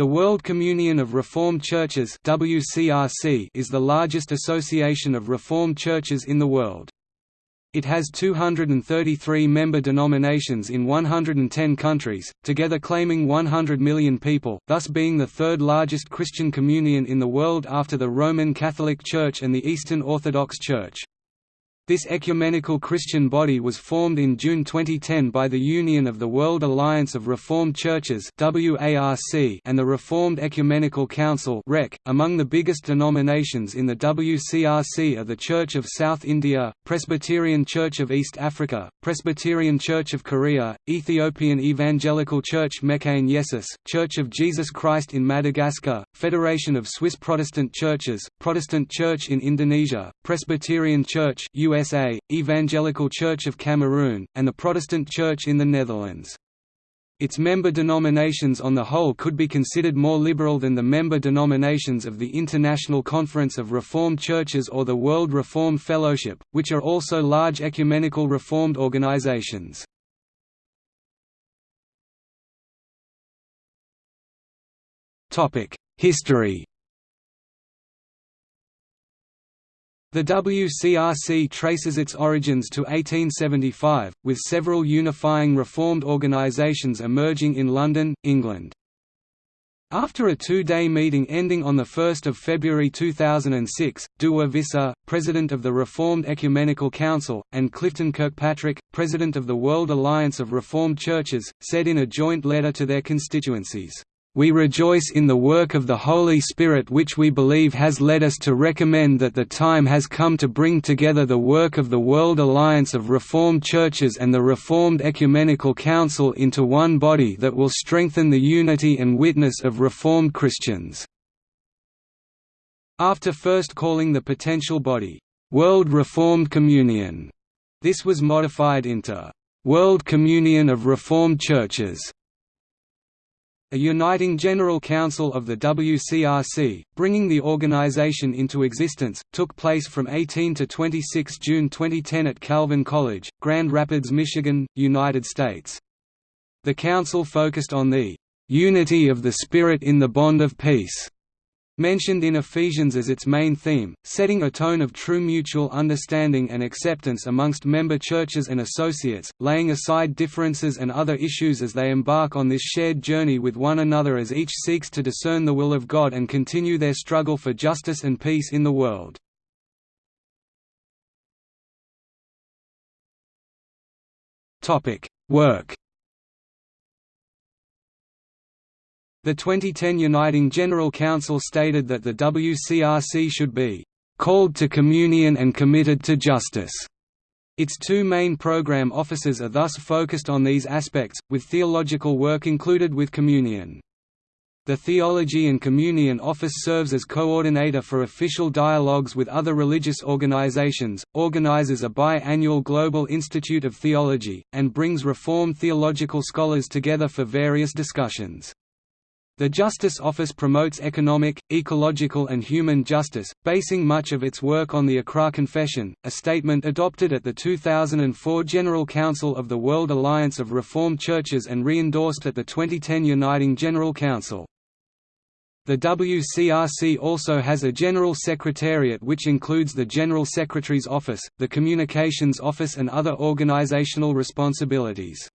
The World Communion of Reformed Churches WCRC is the largest association of Reformed churches in the world. It has 233 member denominations in 110 countries, together claiming 100 million people, thus being the third largest Christian communion in the world after the Roman Catholic Church and the Eastern Orthodox Church. This ecumenical Christian body was formed in June 2010 by the Union of the World Alliance of Reformed Churches and the Reformed Ecumenical Council .Among the biggest denominations in the WCRC are the Church of South India, Presbyterian Church of East Africa, Presbyterian Church of Korea, Ethiopian Evangelical Church Mekane Yesus, Church of Jesus Christ in Madagascar, Federation of Swiss Protestant Churches, Protestant Church in Indonesia, Presbyterian Church US USA, Evangelical Church of Cameroon, and the Protestant Church in the Netherlands. Its member denominations on the whole could be considered more liberal than the member denominations of the International Conference of Reformed Churches or the World Reformed Fellowship, which are also large ecumenical Reformed organizations. History The WCRC traces its origins to 1875, with several unifying reformed organisations emerging in London, England. After a two-day meeting ending on 1 February 2006, Douwe Visser, President of the Reformed Ecumenical Council, and Clifton Kirkpatrick, President of the World Alliance of Reformed Churches, said in a joint letter to their constituencies, we rejoice in the work of the Holy Spirit which we believe has led us to recommend that the time has come to bring together the work of the World Alliance of Reformed Churches and the Reformed Ecumenical Council into one body that will strengthen the unity and witness of Reformed Christians." After first calling the potential body, "'World Reformed Communion'", this was modified into "'World Communion of Reformed Churches' a uniting General Council of the WCRC, bringing the organization into existence, took place from 18 to 26 June 2010 at Calvin College, Grand Rapids, Michigan, United States. The council focused on the "...unity of the Spirit in the bond of peace." Mentioned in Ephesians as its main theme, setting a tone of true mutual understanding and acceptance amongst member churches and associates, laying aside differences and other issues as they embark on this shared journey with one another as each seeks to discern the will of God and continue their struggle for justice and peace in the world. Work The 2010 Uniting General Council stated that the WCRC should be called to communion and committed to justice. Its two main program offices are thus focused on these aspects, with theological work included with communion. The Theology and Communion Office serves as coordinator for official dialogues with other religious organizations, organizes a bi-annual Global Institute of Theology, and brings Reformed theological scholars together for various discussions. The Justice Office promotes economic, ecological and human justice, basing much of its work on the Accra Confession, a statement adopted at the 2004 General Council of the World Alliance of Reformed Churches and re-endorsed at the 2010 Uniting General Council. The WCRC also has a General Secretariat which includes the General Secretary's Office, the Communications Office and other organizational responsibilities.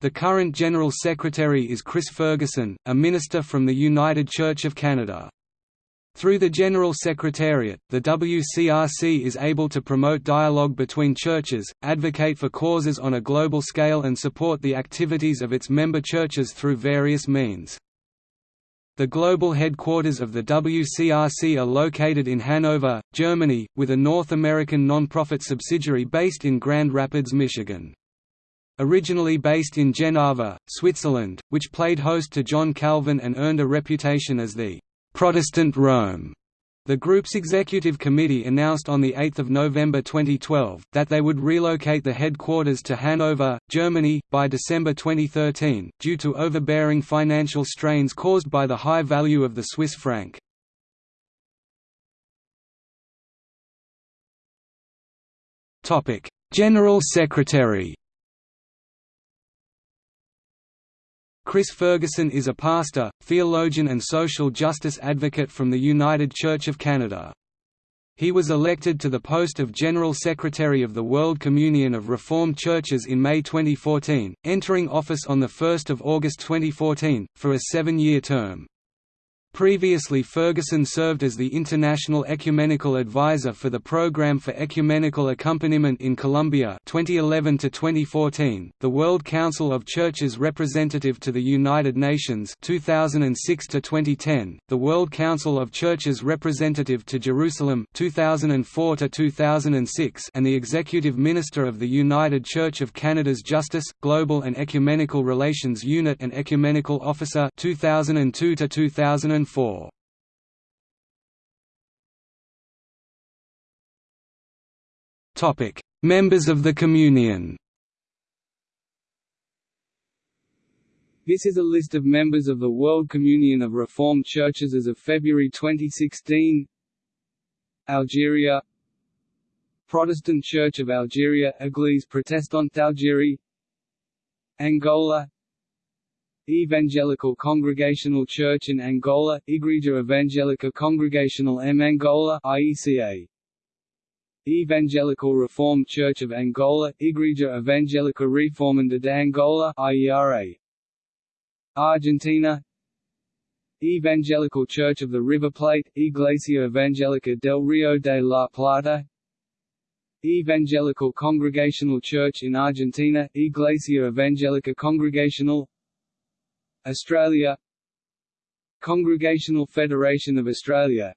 The current General Secretary is Chris Ferguson, a minister from the United Church of Canada. Through the General Secretariat, the WCRC is able to promote dialogue between churches, advocate for causes on a global scale and support the activities of its member churches through various means. The global headquarters of the WCRC are located in Hanover, Germany, with a North American non-profit subsidiary based in Grand Rapids, Michigan. Originally based in Geneva, Switzerland, which played host to John Calvin and earned a reputation as the «Protestant Rome», the group's executive committee announced on 8 November 2012, that they would relocate the headquarters to Hanover, Germany, by December 2013, due to overbearing financial strains caused by the high value of the Swiss franc. General Secretary Chris Ferguson is a pastor, theologian and social justice advocate from the United Church of Canada. He was elected to the post of General Secretary of the World Communion of Reformed Churches in May 2014, entering office on 1 August 2014, for a seven-year term. Previously Ferguson served as the International Ecumenical Advisor for the Program for Ecumenical Accompaniment in Colombia 2011 2014, the World Council of Churches representative to the United Nations 2006 2010, the World Council of Churches representative to Jerusalem 2004 2006, and the Executive Minister of the United Church of Canada's Justice, Global and Ecumenical Relations Unit and Ecumenical Officer 2002 2004. Topic: Members of the Communion. This is a list of members of the World Communion of Reformed Churches as of February 2016. Algeria. Protestant Church of Algeria Église protestante d'Algérie Angola Evangelical Congregational Church in Angola, Igreja Evangélica Congregational M. Angola IECA. Evangelical Reformed Church of Angola, Igreja Evangélica Reformanda de Angola IERA. Argentina Evangelical Church of the River Plate, Iglesia Evangélica del Río de la Plata Evangelical Congregational Church in Argentina, Iglesia Evangélica Congregational Australia Congregational Federation of Australia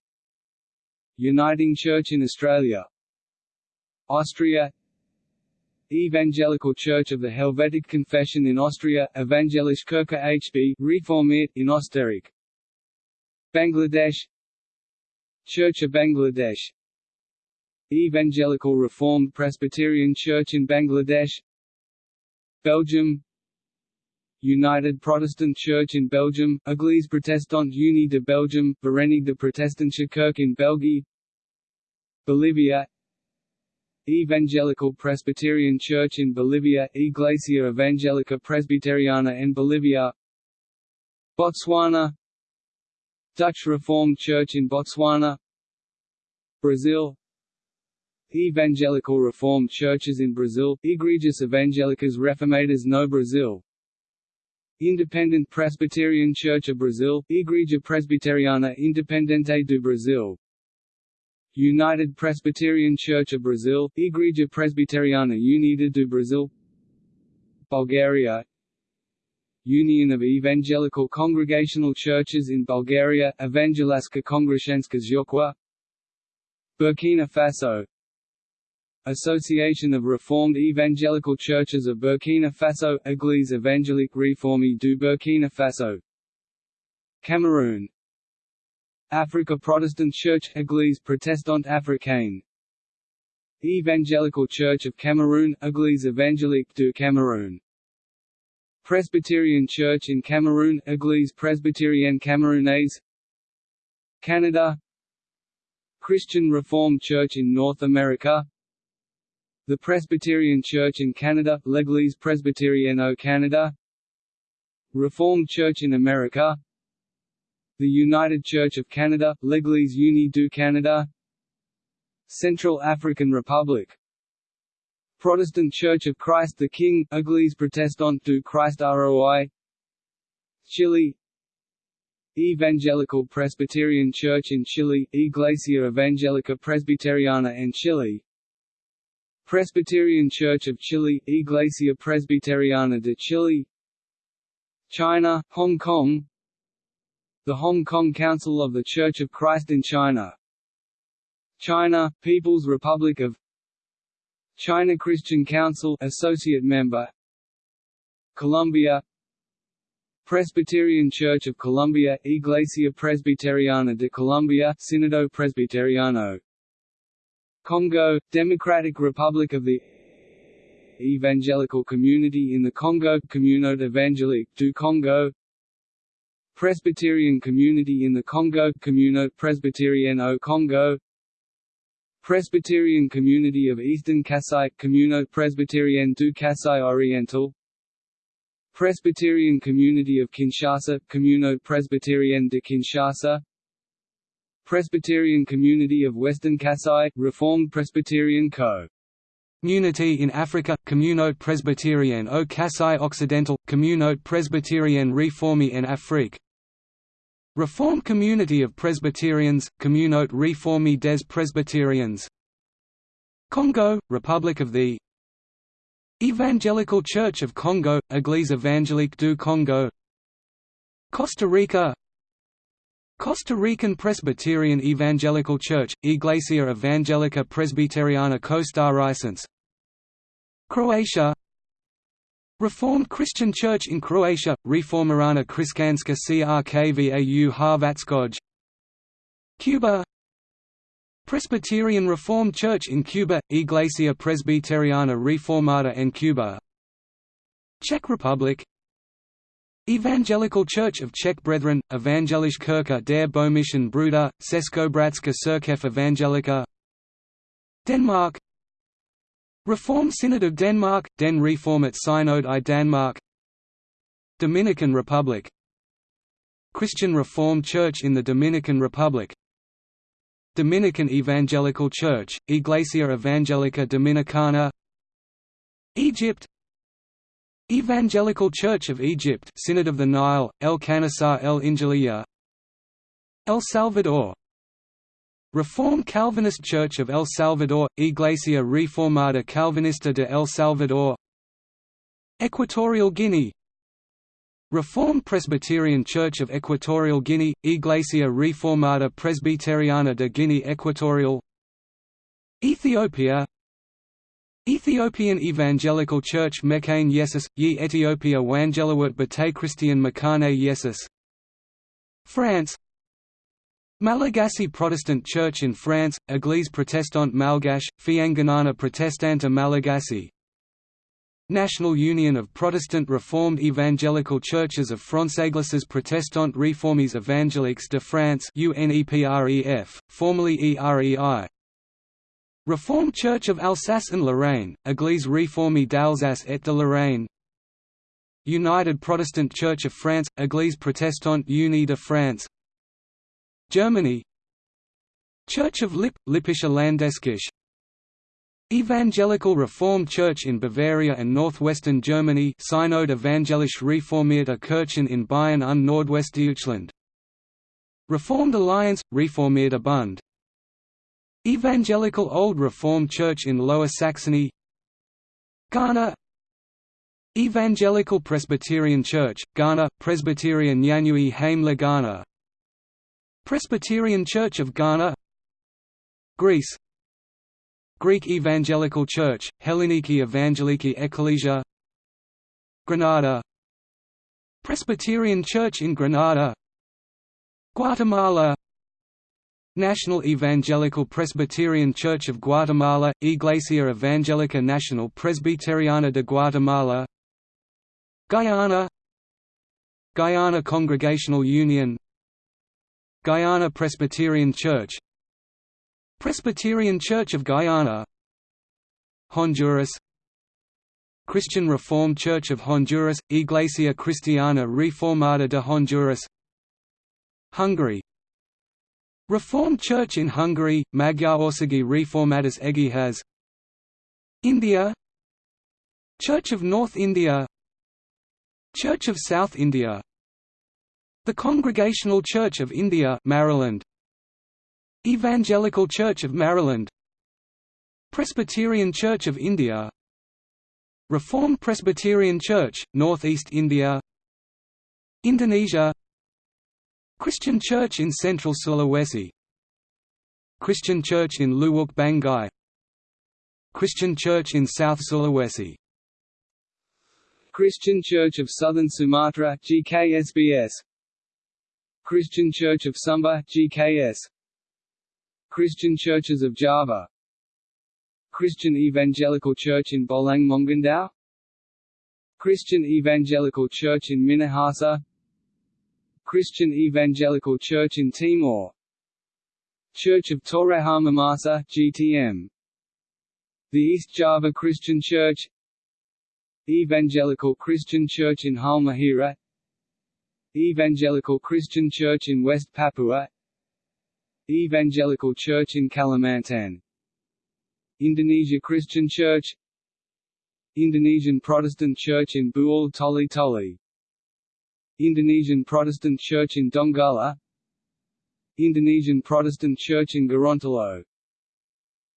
Uniting Church in Australia Austria Evangelical Church of the Helvetic Confession in Austria Evangelische Kirche HB Reformiert in Österreich Bangladesh Church of Bangladesh Evangelical Reformed Presbyterian Church in Bangladesh Belgium United Protestant Church in Belgium, Église protestante unie de Belgium, Verenigde de Protestantische Kerk in België. Bolivia. Evangelical Presbyterian Church in Bolivia, Iglesia Evangelica Presbyteriana in Bolivia. Botswana. Dutch Reformed Church in Botswana. Brazil. Evangelical Reformed Churches in Brazil, Igrejas Evangélicas Reformadas no Brasil Independent Presbyterian Church of Brazil, Igreja Presbiteriana Independente do Brasil. United Presbyterian Church of Brazil, Igreja Presbiteriana Unida do Brasil. Bulgaria. Union of Evangelical Congregational Churches in Bulgaria, Evangeliska Kongreshenska Zhukwa Burkina Faso Association of Reformed Evangelical Churches of Burkina Faso Église évangélique réformée du Burkina Faso. Cameroon. Africa Protestant Church Église protestante africaine. Evangelical Church of Cameroon Église évangélique du Cameroun Presbyterian Church in Cameroon Église presbyterienne camerounaise. Canada. Christian Reformed Church in North America the Presbyterian Church in Canada, L'Église Presbyterienne au Canada Reformed Church in America The United Church of Canada, L'Église Unie du Canada Central African Republic Protestant Church of Christ the King, Église protestante du Christ ROI Chile Evangelical Presbyterian Church in Chile, Iglesia Evangélica Presbiteriana en Chile Presbyterian Church of Chile, Iglesia Presbiteriana de Chile China, Hong Kong The Hong Kong Council of the Church of Christ in China China, People's Republic of China Christian Council Associate Member Colombia Presbyterian Church of Colombia Iglesia Presbiteriana de Colombia Sínodo Presbiteriano Congo, Democratic Republic of the Evangelical Community in the Congo Communauté Évangélique du Congo. Presbyterian Community in the Congo Communauté Presbyterienne au Congo. Presbyterian Community of Eastern Kasai Communauté Presbyterienne du Kasai Oriental. Presbyterian Community of Kinshasa Communo Presbyterienne de Kinshasa Presbyterian Community of Western Kasai Reformed Presbyterian Co. Community in Africa, Communaute Presbyterienne au Kasai Occidental, Communaute Presbyterienne Réformée en Afrique. Reformed Community of Presbyterians, Communaute Réformée des Presbyterians. Congo, Republic of the Evangelical Church of Congo, Église évangélique du Congo. Costa Rica Costa Rican Presbyterian Evangelical Church, Iglesia Evangelica Presbiteriana Costarricense Croatia. Reformed Christian Church in Croatia, Reformirana Kriskanska Crkvau Hrvatskoj Cuba. Presbyterian Reformed Church in Cuba, Iglesia Presbiteriana Reformada en Cuba. Czech Republic Evangelical Church of Czech Brethren, Evangelisch Kirche der Böhmischen Brüder, Českobratska Cirkev Evangelica Denmark. Reformed Synod of Denmark, Den Reformat Synod i Danmark. Dominican Republic. Christian Reformed Church in the Dominican Republic. Dominican Evangelical Church, Iglesia Evangelica Dominicana. Egypt Evangelical Church of Egypt Synod of the Nile, El Kanisar El Injiliya. El Salvador. Reformed Calvinist Church of El Salvador, Iglesia Reformada Calvinista de El Salvador. Equatorial Guinea. Reformed Presbyterian Church of Equatorial Guinea, Iglesia Reformada Presbiteriana de Guinea Equatorial. Ethiopia Ethiopian Evangelical Church Mekane Yesus, Ye Ethiopia Wangelawat Bate Christian Mekane Yesus. France. Malagasy Protestant Church in France, Église protestante malgache, Fiangonana protestante Malagasy. National Union of Protestant Reformed Evangelical Churches of France Églises protestantes réformées évangéliques de France UNEPREF, formerly EREI Reformed Church of Alsace and Lorraine, Église réformée d'Alsace et de Lorraine. United Protestant Church of France, Église protestante unie de France. Germany. Church of Lippe, Lippische Landeskirche Evangelical Reformed Church in Bavaria and northwestern Germany Synod Evangelisch Reformierte Kirchen in Bayern und Nordwestdeutschland. Reformed Alliance, Reformierte Bund Evangelical Old Reformed Church in Lower Saxony Ghana. Evangelical Presbyterian Church, Ghana, Presbyterian Nyanyui Haimla Ghana. Presbyterian Church of Ghana Greece. Greek Evangelical Church, Helleniki Evangeliki Ecclesia Grenada Presbyterian Church in Grenada Guatemala National Evangelical Presbyterian Church of Guatemala, Iglesia Evangelica Nacional Presbiteriana de Guatemala Guyana Guyana Congregational Union Guyana Presbyterian Church Presbyterian Church of Guyana Honduras Christian Reformed Church of Honduras, Iglesia Cristiana Reformada de Honduras Hungary Reformed Church in Hungary, Magyar Országi Reformatus Egyház India Church of North India Church of South India The Congregational Church of India Maraland Evangelical Church of Maraland Presbyterian Church of India Reformed Presbyterian Church, Northeast India Indonesia Christian Church in Central Sulawesi. Christian Church in Luwuk Banggai. Christian Church in South Sulawesi. Christian Church of Southern Sumatra GKSBS Christian Church of Sumba GKS Christian Churches of Java. Christian Evangelical Church in Bolaang Mongondow Christian Evangelical Church in Minahasa Christian Evangelical Church in Timor. Church of Toraja Mamasa GTM The East Java Christian Church. Evangelical Christian Church in Halmahera. Evangelical Christian Church in West Papua. Evangelical Church in Kalimantan. Indonesia Christian Church. Indonesian Protestant Church in Buol Toli Toli Indonesian Protestant Church in Donggala. Indonesian Protestant Church in Gorontalo.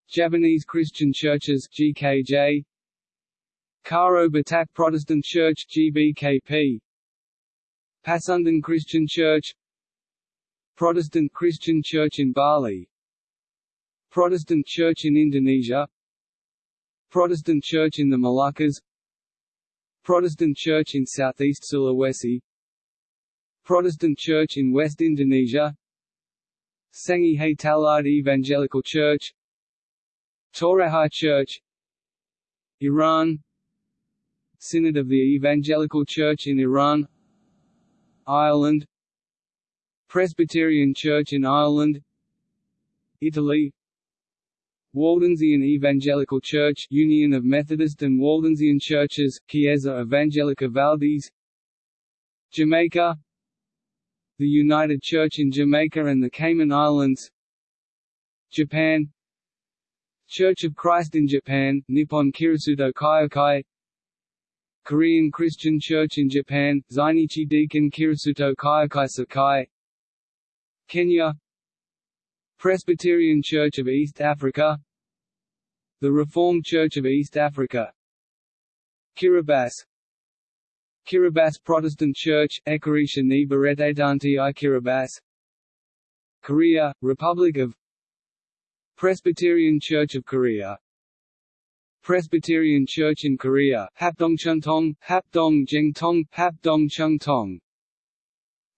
Javanese Christian Churches GKJ Karo Batak Protestant Church GBKP Pasundan Christian Church. Protestant Christian Church in Bali. Protestant Church in Indonesia. Protestant Church in the Moluccas. Protestant Church in Southeast Sulawesi Protestant Church in West Indonesia Sangihe Talaud Evangelical Church Toraja Church Iran Synod of the Evangelical Church in Iran Ireland Presbyterian Church in Ireland Italy Waldensian Evangelical Church Union of Methodist and Waldensian Churches, Chiesa Evangelica Valdese Jamaica The United Church in Jamaica and the Cayman Islands Japan Church of Christ in Japan, Nippon Kirisuto Kyokai Korean Christian Church in Japan, Zainichi Deacon Kirisuto Kyokai Sakai Kenya Presbyterian Church of East Africa The Reformed Church of East Africa Kiribati Kiribati Protestant Church, Ekarisha ni Baretedanti i Kiribati Korea, Republic of Presbyterian Church of Korea. Presbyterian Church in Korea Hapdongcheongtong, Hapdong Hapdongcheongtong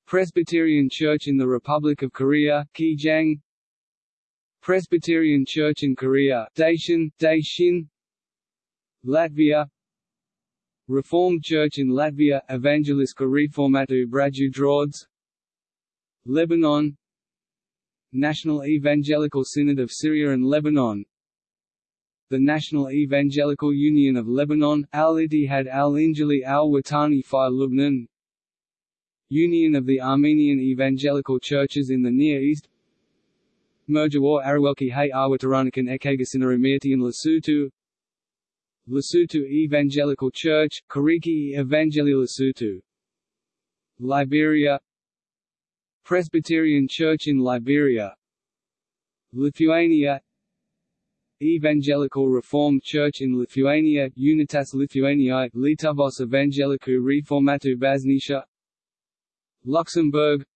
Presbyterian Church in the Republic of Korea Kijang. Presbyterian Church in Korea Daishin, Daishin. Latvia Reformed Church in Latvia Evangeliska Reformatu Drods Lebanon. National Evangelical Synod of Syria and Lebanon. The National Evangelical Union of Lebanon, Al-Ittihad al-Injili al-Watani fi Lubnan. Union of the Armenian Evangelical Churches in the Near East. Merjawar Arawelki Hay Awataranakan Ekagasinarumiyati in Lesotho Lesotho Evangelical Church, Kariki Evangeli Lesotho. Liberia. Presbyterian Church in Liberia. Lithuania. Evangelical Reformed Church in Lithuania Unitas Lithuaniae Lietuvos Evangelikų Reformatų Bažnyčia. Luxembourg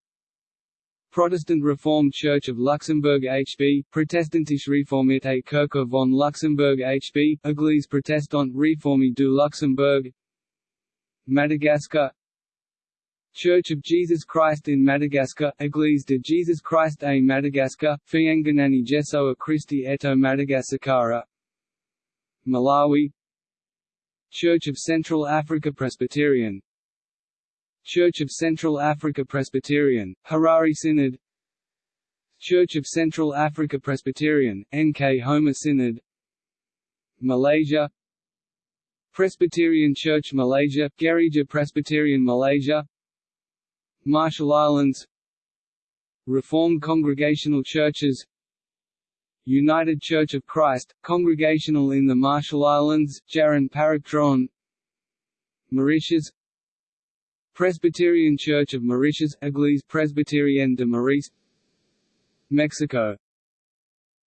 Protestant Reformed Church of Luxembourg HB Protestantische Reformierte Kirche von Luxembourg HB Église Protestante Réformée du Luxembourg. Madagascar. Church of Jesus Christ in Madagascar, Église de Jesus Christ à Madagascar, Fiangonani Jesu Christi eto Madagascara. Malawi. Church of Central Africa Presbyterian Church of Central Africa Presbyterian, Harare Synod. Church of Central Africa Presbyterian, Nkhoma Synod. Malaysia. Presbyterian Church Malaysia, Gereja Presbyterian Malaysia. Marshall Islands. Reformed Congregational Churches. United Church of Christ, Congregational in the Marshall Islands, Jaran Parakdron Mauritius Presbyterian Church of Mauritius, Église Presbyterienne de Maurice Mexico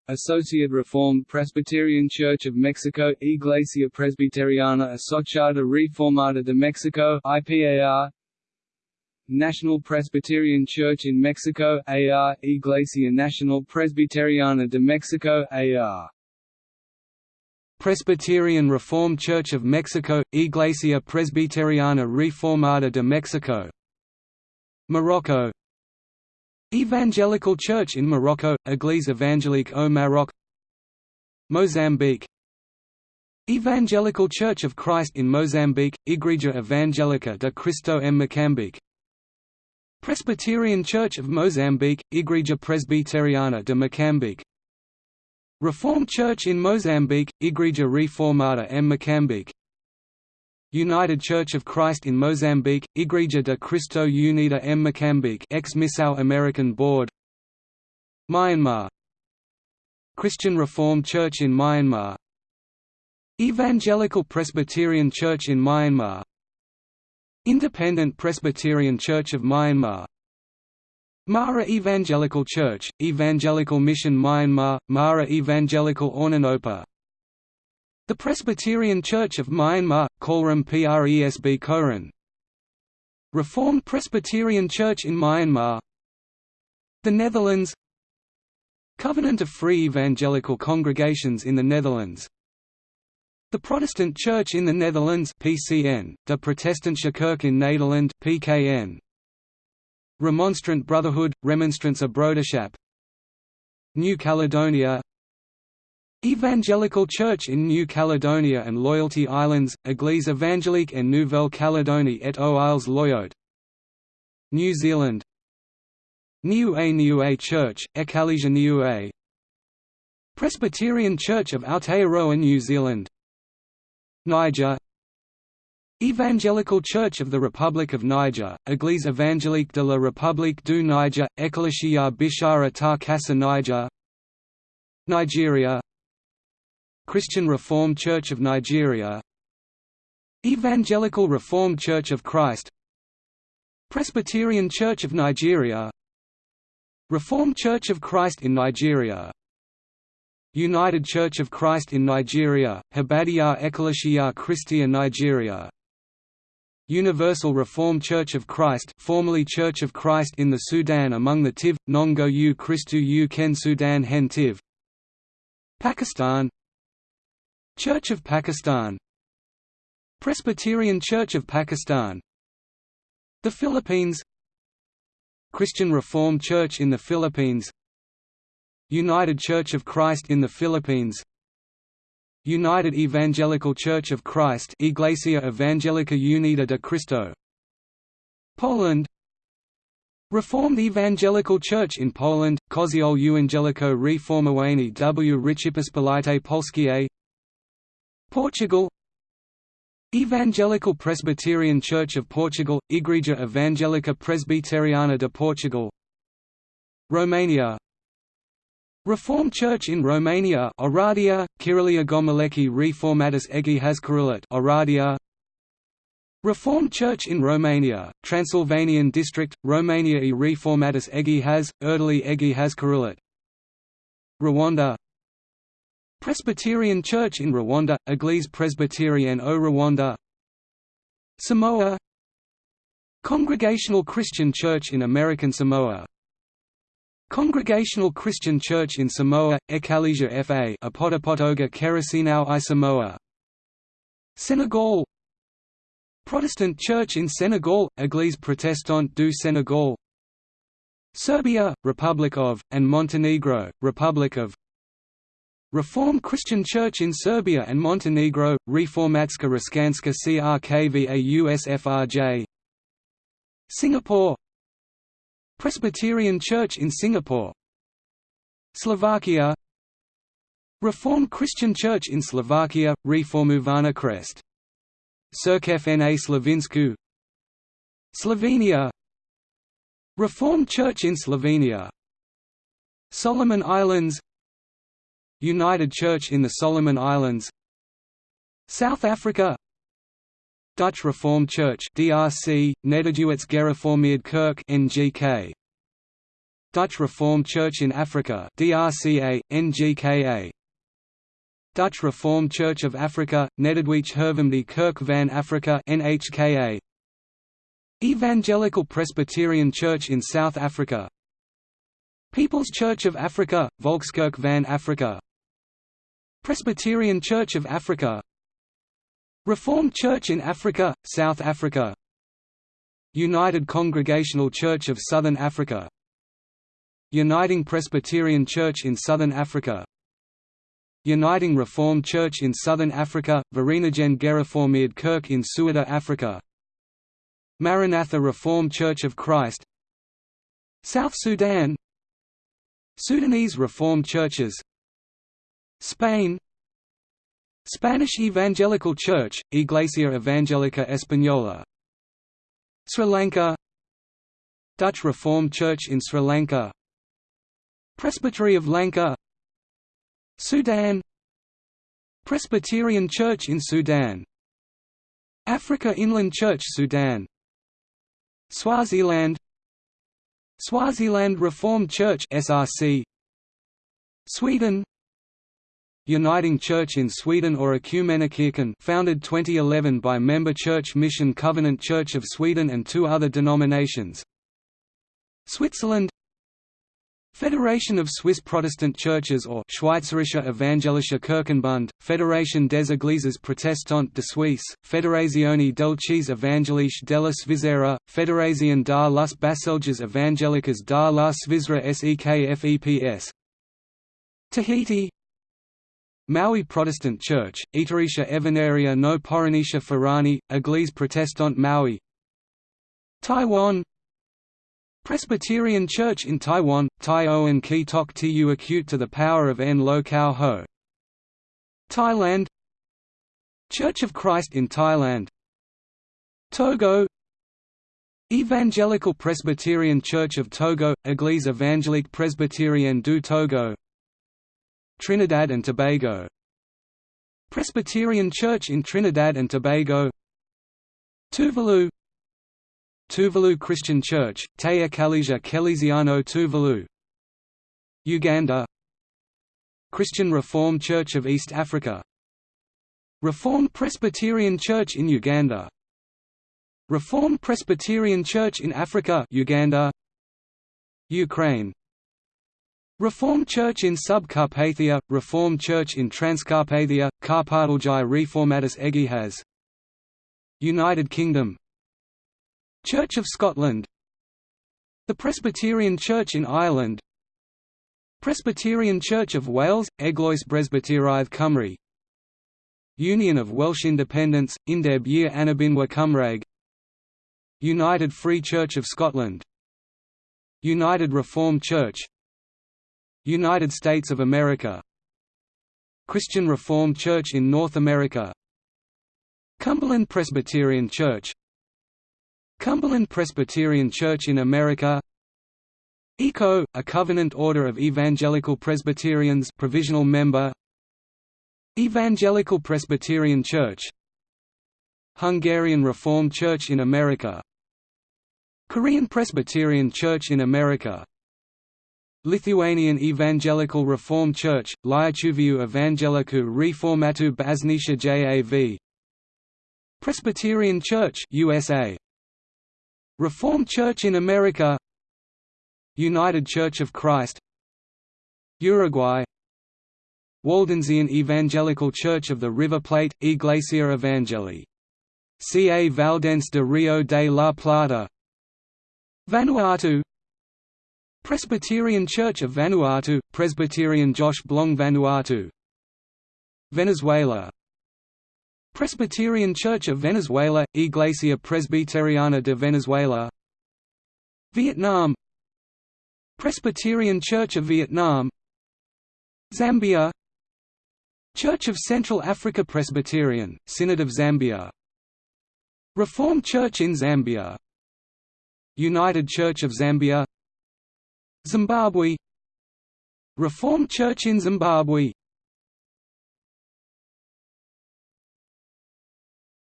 Associate Reformed Presbyterian Church of Mexico, Iglesia Presbiteriana Asociada Reformada de Mexico IPAR National Presbyterian Church in Mexico AR, Iglesia Nacional Presbiteriana de Mexico AR. Presbyterian Reformed Church of Mexico, Iglesia Presbiteriana Reformada de Mexico Morocco. Evangelical Church in Morocco, Église évangélique au Maroc Mozambique. Evangelical Church of Christ in Mozambique, Igreja Evangelica de Cristo em Moçambique Presbyterian Church of Mozambique, Igreja Presbiteriana de Moçambique Reformed Church in Mozambique, Igreja Reformada em Moçambique United Church of Christ in Mozambique, Igreja de Cristo Unida em Moçambique ex-Missão American Board. Myanmar. Christian Reformed Church in Myanmar. Evangelical Presbyterian Church in Myanmar. Independent Presbyterian Church of Myanmar Mara Evangelical Church, Evangelical Mission Myanmar, Mara Evangelical Ornanopa. The Presbyterian Church of Myanmar, Kolram Presb Koran. Reformed Presbyterian Church in Myanmar. The Netherlands. Covenant of Free Evangelical Congregations in the Netherlands. The Protestant Church in the Netherlands PCN, De Protestantische Kerk in Nederland PKN, Remonstrant Brotherhood, Remonstrantse Broederschap New Caledonia. Evangelical Church in New Caledonia and Loyalty Islands, Église évangélique en Nouvelle-Calédonie et aux Îles Loyauté New Zealand. Niue Niue Church, Ekalesia Niue Presbyterian Church of Aotearoa New Zealand. Niger Evangelical Church of the Republic of Niger, Église évangélique de la République du Niger, Ecclesia Bishara ta Kassa Niger Nigeria Christian Reformed Church of Nigeria Evangelical Reformed Church of Christ Presbyterian Church of Nigeria Reformed Church of Christ in Nigeria United Church of Christ in Nigeria, Habadiya Ecclesia Christia Nigeria Universal Reformed Church of Christ formerly Church of Christ in the Sudan among the Tiv, Nongo U Christu U Ken Sudan Hen Tiv. Pakistan. Church of Pakistan. Presbyterian Church of Pakistan. The Philippines. Christian Reformed Church in the Philippines. United Church of Christ in the Philippines United Evangelical Church of Christ Iglesia Evangelica Unida de Cristo. Poland. Reformed Evangelical Church in Poland, Koziol Ewangelico Reformowani w. Rzeczypospolitej Polskiej Portugal. Evangelical Presbyterian Church of Portugal, Igreja Evangelica Presbiteriana de Portugal. Romania Reformed Church in Romania Oradea, Kirilia Gomileki Reformatus Egi Hazkarulat Oradea Reformed Church in Romania, Transylvanian District, Romania e Reformatus Egi Haz, Erdely Egi Hazkarulat Rwanda. Presbyterian Church in Rwanda, Église Presbyterienne au Rwanda. Samoa. Congregational Christian Church in American Samoa Congregational Christian Church in Samoa, Ekalesia Fa Apotopotoga Kerasinau i Samoa. Senegal. Protestant Church in Senegal, Église protestante du Sénégal. Serbia, Republic of, and Montenegro, Republic of. Reformed Christian Church in Serbia and Montenegro, Reformatska Raskanska Crkva USFRJ Singapore Presbyterian Church in Singapore. Slovakia. Reformed Christian Church in Slovakia, Reformovaná Crest. Cirkev na Slovinsku. Slovenia. Reformed Church in Slovenia. Solomon Islands. United Church in the Solomon Islands. South Africa Dutch Reformed Church DRC, Nederduits Gereformeerd Kerk NGK. Dutch Reformed Church in Africa DRCA, NGKA. Dutch Reformed Church of Africa, Nederduits Hervormde Kerk van Afrika NHKA. Evangelical Presbyterian Church in South Africa People's Church of Africa, Volkskerk van Afrika Presbyterian Church of Africa Reformed Church in Africa, South Africa. United Congregational Church of Southern Africa. Uniting Presbyterian Church in Southern Africa. Uniting Reformed Church in Southern Africa, Vereniging Gereformeerd Kerk in Suida Africa. Maranatha Reformed Church of Christ. South Sudan. Sudanese Reformed Churches. Spain Spanish Evangelical Church, Iglesia Evangélica Española. Sri Lanka. Dutch Reformed Church in Sri Lanka. Presbytery of Lanka. Sudan. Presbyterian Church in Sudan. Africa Inland Church Sudan. Swaziland. Swaziland Reformed Church SRC Sweden Uniting Church in Sweden or Equmeniakyrkan founded 2011 by member church Mission Covenant Church of Sweden and two other denominations. Switzerland Federation of Swiss Protestant Churches or Schweizerischer Evangelischer Kirchenbund, Fédération des Églises Protestantes de Suisse, Federazione delle Evangelische della Svizzera, Federazione dar las Baselges Evangelicas dar la Svizzera SEKFEPS Tahiti Maohi Protestant Church, Iterisha Evanaria no Poranisha Farani, Église Protestante Maohi. Taiwan. Presbyterian Church in Taiwan, Tai O Ki Tok Tu acute to the power of N Lo Kao Ho. Thailand. Church of Christ in Thailand. Togo. Evangelical Presbyterian Church of Togo, Église évangélique presbytérienne du Togo Trinidad and Tobago. Presbyterian Church in Trinidad and Tobago. Tuvalu. Tuvalu Christian Church, Te Ecclesia Kelesiano Tuvalu. Uganda. Christian Reformed Church of East Africa. Reformed Presbyterian Church in Uganda. Reformed Presbyterian Church in Africa Uganda. Ukraine Reformed Church in Subcarpathia, Reformed Church in Transcarpathia, Karpatalgi Reformatus Egihas United Kingdom. Church of Scotland. The Presbyterian Church in Ireland. Presbyterian Church of Wales, Eglwys Presbyteriaeth Cymru. Union of Welsh Independents, Undeb Yr Annibynwyr Cymraeg. United Free Church of Scotland. United Reformed Church United States of America. Christian Reformed Church in North America. Cumberland Presbyterian Church. Cumberland Presbyterian Church in America. ECO, a covenant order of Evangelical Presbyterians provisional member. Evangelical Presbyterian Church. Hungarian Reformed Church in America. Korean Presbyterian Church in America Lithuanian Evangelical Reformed Church, Lietuvų Evangelikų Reformatų Bažnyčia JAV Presbyterian Church USA Reformed Church in America. United Church of Christ. Uruguay. Waldensian Evangelical Church of the River Plate, Iglesia Evangelii. Ca Valdense de Rio de la Plata. Vanuatu Presbyterian Church of Vanuatu, Presbyterian Josh Blong Vanuatu Venezuela. Presbyterian Church of Venezuela, Iglesia Presbiteriana de Venezuela. Vietnam. Presbyterian Church of Vietnam. Zambia. Church of Central Africa Presbyterian, Synod of Zambia. Reformed Church in Zambia. United Church of Zambia Zimbabwe. Reformed Church in Zimbabwe.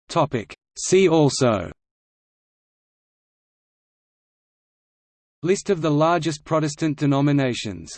Topic. See also. List of the largest Protestant denominations